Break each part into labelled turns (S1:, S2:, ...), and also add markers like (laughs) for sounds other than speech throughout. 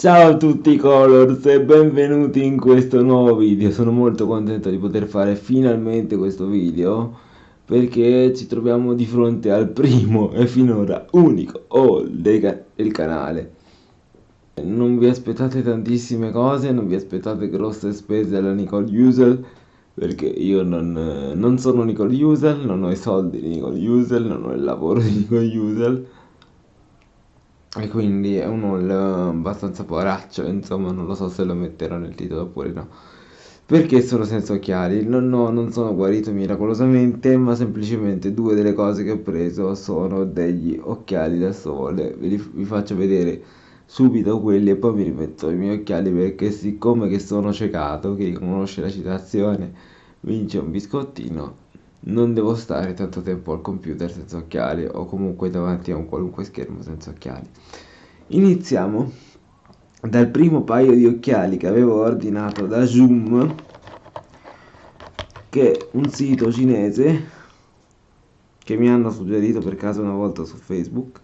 S1: Ciao a tutti Colors e benvenuti in questo nuovo video, sono molto contento di poter fare finalmente questo video perché ci troviamo di fronte al primo e finora unico haul del, canale. Non vi aspettate tantissime cose, non vi aspettate grosse spese alla Nicole Usel perché io non, non sono Nicole Usel, non ho i soldi di Nicole Usel, non ho il lavoro di Nicole Usel e quindi è un haul abbastanza poraccio insomma non lo so se lo metterò nel titolo oppure no. Perché sono senza occhiali? Non, ho, non sono guarito miracolosamente ma semplicemente due delle cose che ho preso sono degli occhiali da sole. Vi, vi faccio vedere subito quelli e poi mi rimetto i miei occhiali perché siccome che sono ciecato chi conosce la citazione vince un biscottino non devo stare tanto tempo al computer senza occhiali o comunque davanti a un qualunque schermo senza occhiali. Iniziamo dal primo paio di occhiali che avevo ordinato da Zoom che è un sito cinese che mi hanno suggerito per caso una volta su Facebook.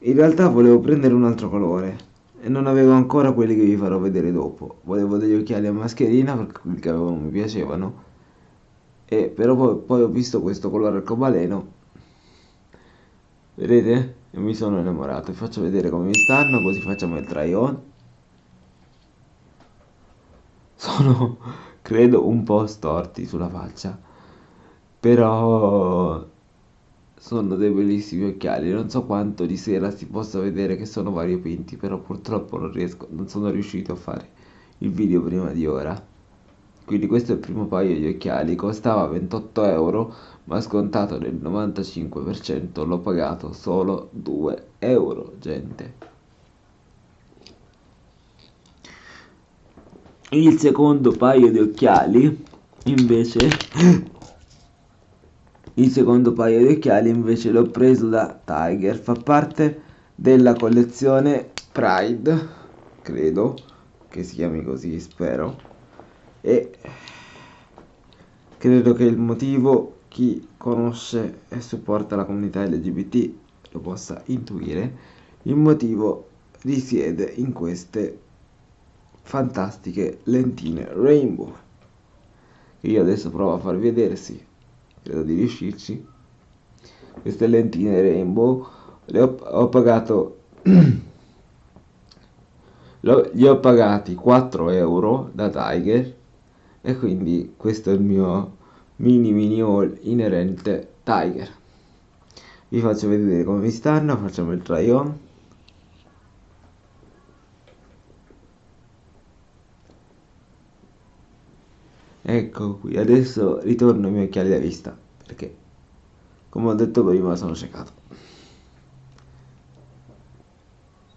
S1: In realtà volevo prendere un altro colore e non avevo ancora quelli che vi farò vedere dopo. Volevo degli occhiali a mascherina perché quelli che avevo non mi piacevano e però poi, poi ho visto questo colore arcobaleno. Vedete? e mi sono innamorato. Vi faccio vedere come mi stanno così facciamo il try on sono credo un po' storti sulla faccia. Però sono dei bellissimi occhiali. Non so quanto di sera si possa vedere che sono variopinti però purtroppo non riesco non sono riuscito a fare il video prima di ora quindi questo è il primo paio di occhiali costava 28 euro ma scontato del 95% l'ho pagato solo 2 euro gente. Il secondo paio di occhiali invece (clears throat) il secondo paio di occhiali invece l'ho preso da Tiger. Fa parte della collezione Pride credo che si chiami così spero e credo che il motivo chi conosce e supporta la comunità LGBT lo possa intuire. Il motivo risiede in queste fantastiche lentine rainbow che io adesso provo a farvi vedere sì credo di riuscirci. Queste lentine rainbow le ho, ho pagato (clears throat) gli ho pagati 4 euro da Tiger e quindi questo è il mio mini mini haul inerente Tiger. Vi faccio vedere come mi stanno facciamo il try on. Ecco qui adesso ritorno ai miei occhiali da vista perché come ho detto prima sono ciecato.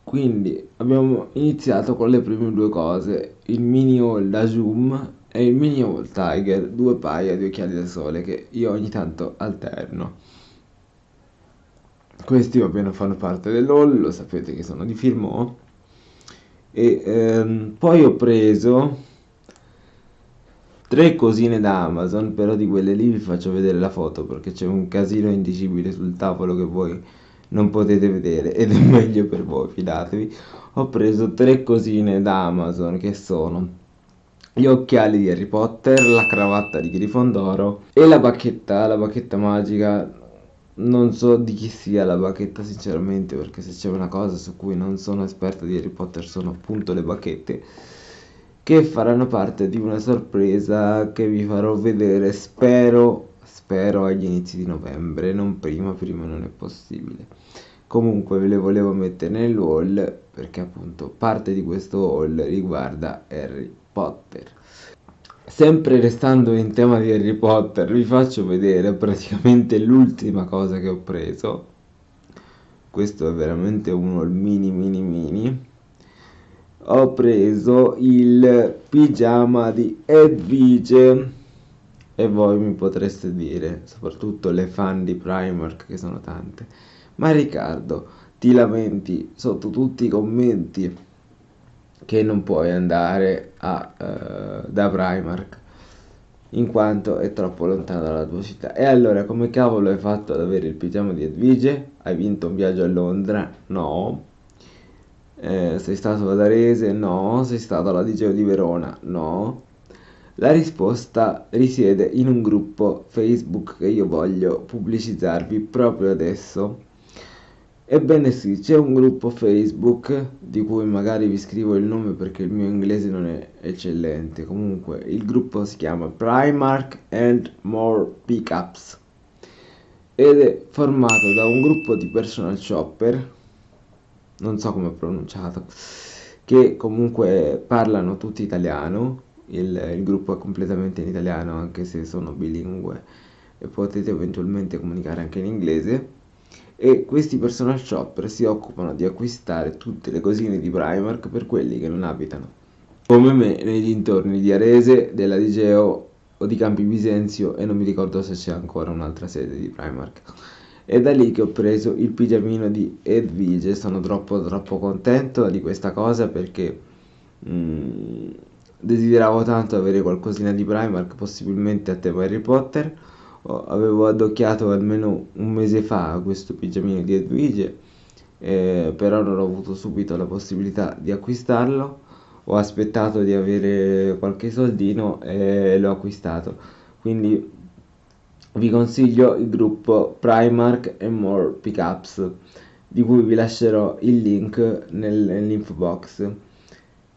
S1: Quindi abbiamo iniziato con le prime due cose il mini haul da zoom e il mini Old Tiger, due paia di occhiali da sole che io ogni tanto alterno. Questi ovviamente fanno parte dell'haul, lo sapete che sono di Firmo. E ehm, poi ho preso tre cosine da Amazon, però di quelle lì vi faccio vedere la foto perché c'è un casino indicibile sul tavolo che voi non potete vedere ed è meglio per voi, fidatevi. Ho preso tre cosine da Amazon che sono gli occhiali di Harry Potter, la cravatta di Grifondoro e la bacchetta, la bacchetta magica. Non so di chi sia la bacchetta sinceramente perché se c'è una cosa su cui non sono esperto di Harry Potter sono appunto le bacchette che faranno parte di una sorpresa che vi farò vedere spero spero agli inizi di novembre non prima prima non è possibile comunque ve le volevo mettere nell'haul perché appunto parte di questo haul riguarda Harry Potter. Sempre restando in tema di Harry Potter, vi faccio vedere praticamente l'ultima cosa che ho preso. Questo è veramente uno il mini mini mini. Ho preso il pigiama di Edvige e voi mi potreste dire, soprattutto le fan di Primark che sono tante, ma Riccardo, ti lamenti sotto tutti i commenti che non puoi andare a, uh, da Primark in quanto è troppo lontano dalla tua città. E allora come cavolo hai fatto ad avere il pigiama di Edvige? Hai vinto un viaggio a Londra? No. Eh, sei stato ad Arese? No. Sei stato alla Liceo di Verona? No. La risposta risiede in un gruppo Facebook che io voglio pubblicizzarvi proprio adesso. Ebbene sì, c'è un gruppo Facebook di cui magari vi scrivo il nome perché il mio inglese non è eccellente. Comunque, il gruppo si chiama Primark and More Pickups ed è formato da un gruppo di personal shopper, non so come è pronunciato, che comunque parlano tutti italiano il, il gruppo è completamente in italiano anche se sono bilingue e potete eventualmente comunicare anche in inglese e questi personal shopper si occupano di acquistare tutte le cosine di Primark per quelli che non abitano. Come me nei dintorni di Arese, della Digeo o di Campi Bisenzio e non mi ricordo se c'è ancora un'altra sede di Primark. È da lì che ho preso il pigiamino di Edvige sono troppo troppo contento di questa cosa perché mm, Desideravo tanto avere qualcosina di Primark, possibilmente a tema Harry Potter. Oh, avevo addocchiato almeno un mese fa questo pigiamino di Edwige, eh, però non ho avuto subito la possibilità di acquistarlo. Ho aspettato di avere qualche soldino e l'ho acquistato. Quindi vi consiglio il gruppo Primark and More Pickups, di cui vi lascerò il link nel, nell'info box.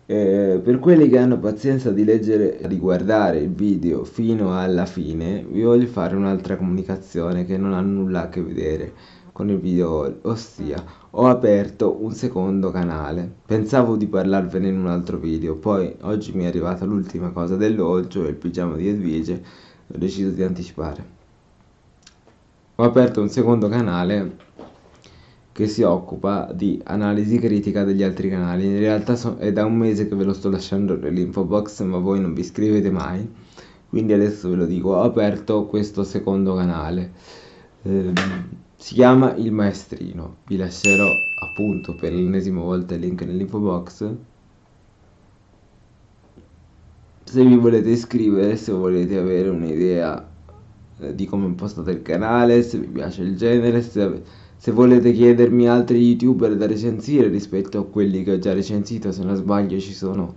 S1: Eh, per quelli che hanno pazienza di leggere di guardare il video fino alla fine, vi voglio fare un'altra comunicazione che non ha nulla a che vedere con il video, ossia ho aperto un secondo canale. Pensavo di parlarvene in un altro video, poi oggi mi è arrivata l'ultima cosa dell'olcio il pigiama di Edvige, ho deciso di anticipare. Ho aperto un secondo canale che si occupa di analisi critica degli altri canali. In realtà so- è da un mese che ve lo sto lasciando nell'info box, ma voi non vi iscrivete mai. Quindi adesso ve lo dico, ho aperto questo secondo canale. Eh, si chiama Il Maestrino. Vi lascerò appunto per l'ennesima volta il link nell'info box. Se vi volete iscrivere, se volete avere un'idea eh, di come impostate il canale, se vi piace il genere, se avete se volete chiedermi altri youtuber da recensire rispetto a quelli che ho già recensito, se non sbaglio ci sono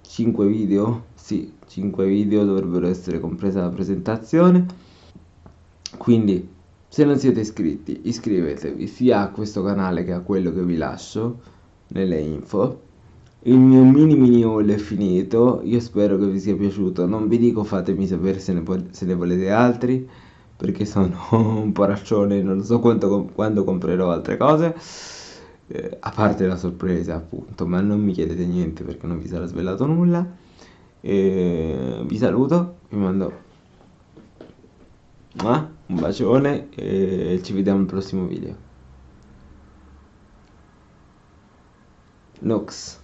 S1: 5 video, sì, 5 video dovrebbero essere compresa la presentazione. Quindi, se non siete iscritti, iscrivetevi sia a questo canale che a quello che vi lascio nelle info. Il mio mini mini haul è finito, io spero che vi sia piaciuto, non vi dico fatemi sapere se ne, se ne volete altri perché sono (laughs) un poraccione, non so quanto, quando comprerò altre cose, eh, a parte la sorpresa appunto, ma non mi chiedete niente perché non vi sarà svelato nulla. E vi saluto, vi mando un bacione e ci vediamo al prossimo video. Nox.